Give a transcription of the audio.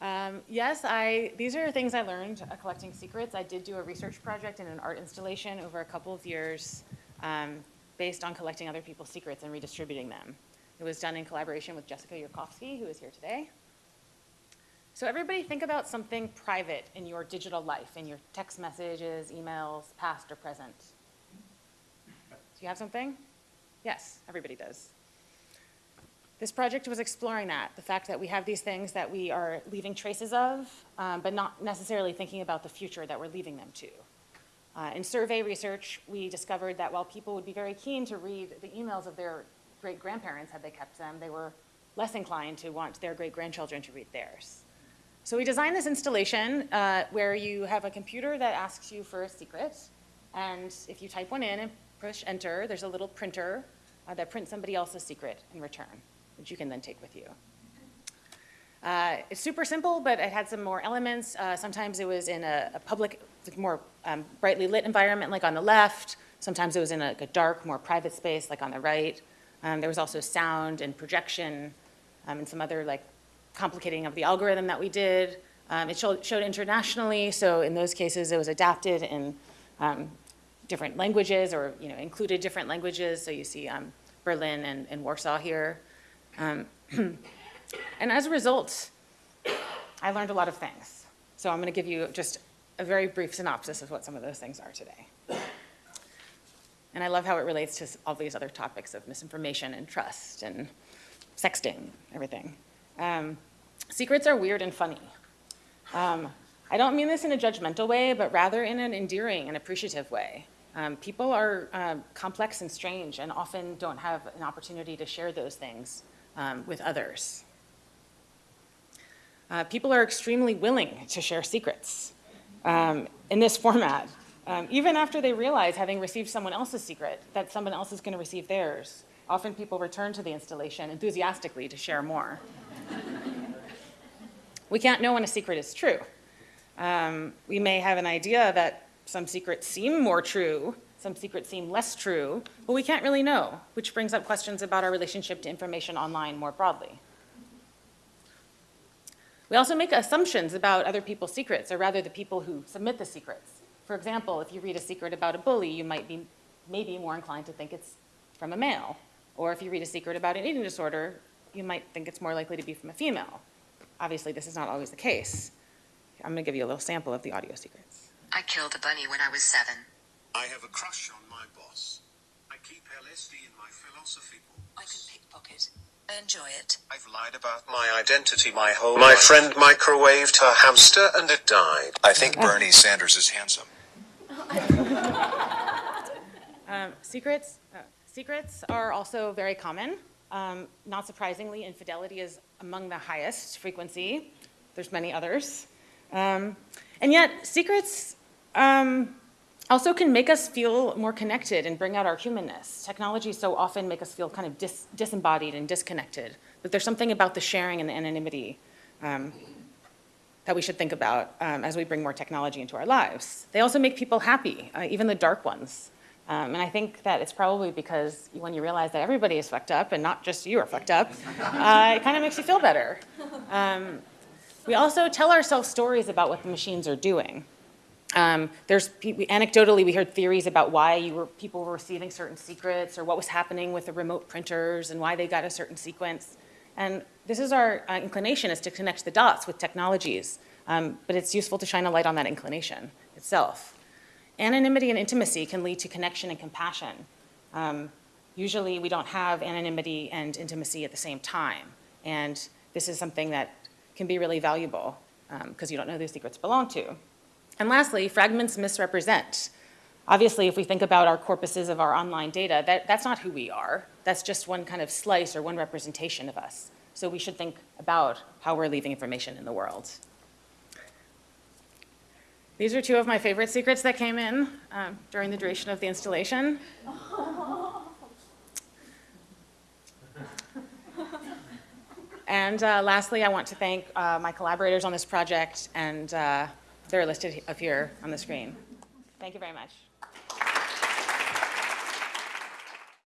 Um, yes, I, these are things I learned uh, collecting secrets. I did do a research project in an art installation over a couple of years um, based on collecting other people's secrets and redistributing them. It was done in collaboration with Jessica Yurkovsky, who is here today. So everybody think about something private in your digital life, in your text messages, emails, past or present. Do you have something? Yes, everybody does. This project was exploring that, the fact that we have these things that we are leaving traces of, um, but not necessarily thinking about the future that we're leaving them to. Uh, in survey research, we discovered that while people would be very keen to read the emails of their great-grandparents had they kept them, they were less inclined to want their great-grandchildren to read theirs. So we designed this installation uh, where you have a computer that asks you for a secret, and if you type one in and push enter, there's a little printer uh, that prints somebody else's secret in return which you can then take with you. Uh, it's super simple, but it had some more elements. Uh, sometimes it was in a, a public, more um, brightly lit environment, like on the left. Sometimes it was in a, a dark, more private space, like on the right. Um, there was also sound and projection um, and some other like complicating of the algorithm that we did. Um, it showed, showed, internationally, so in those cases it was adapted in um, different languages or you know included different languages. So you see um, Berlin and, and Warsaw here. Um, and as a result, I learned a lot of things. So I'm going to give you just a very brief synopsis of what some of those things are today. And I love how it relates to all these other topics of misinformation and trust and sexting, everything. Um, secrets are weird and funny. Um, I don't mean this in a judgmental way, but rather in an endearing and appreciative way. Um, people are uh, complex and strange and often don't have an opportunity to share those things um, with others. Uh, people are extremely willing to share secrets um, in this format, um, even after they realize, having received someone else's secret, that someone else is going to receive theirs. Often people return to the installation enthusiastically to share more. we can't know when a secret is true. Um, we may have an idea that some secrets seem more true some secrets seem less true, but we can't really know, which brings up questions about our relationship to information online more broadly. We also make assumptions about other people's secrets, or rather the people who submit the secrets. For example, if you read a secret about a bully, you might be maybe more inclined to think it's from a male. Or if you read a secret about an eating disorder, you might think it's more likely to be from a female. Obviously, this is not always the case. I'm gonna give you a little sample of the audio secrets. I killed a bunny when I was seven. I have a crush on my boss. I keep LSD in my philosophy books. I can pickpocket. Enjoy it. I've lied about my identity my whole My life. friend microwaved her hamster and it died. I think Bernie Sanders is handsome. um, secrets, uh, secrets are also very common. Um, not surprisingly, infidelity is among the highest frequency. There's many others. Um, and yet, secrets um, also can make us feel more connected and bring out our humanness. Technology so often make us feel kind of dis disembodied and disconnected, but there's something about the sharing and the anonymity um, that we should think about um, as we bring more technology into our lives. They also make people happy, uh, even the dark ones. Um, and I think that it's probably because when you realize that everybody is fucked up and not just you are fucked up, uh, it kind of makes you feel better. Um, we also tell ourselves stories about what the machines are doing. Um, there's anecdotally we heard theories about why were, people were receiving certain secrets or what was happening with the remote printers and why they got a certain sequence. And this is our uh, inclination is to connect the dots with technologies, um, but it's useful to shine a light on that inclination itself. Anonymity and intimacy can lead to connection and compassion. Um, usually we don't have anonymity and intimacy at the same time. And this is something that can be really valuable because um, you don't know who secrets belong to. And lastly, fragments misrepresent. Obviously, if we think about our corpuses of our online data, that, that's not who we are. That's just one kind of slice or one representation of us. So we should think about how we're leaving information in the world. These are two of my favorite secrets that came in um, during the duration of the installation. and uh, lastly, I want to thank uh, my collaborators on this project and uh, they're listed up here on the screen. Thank you very much.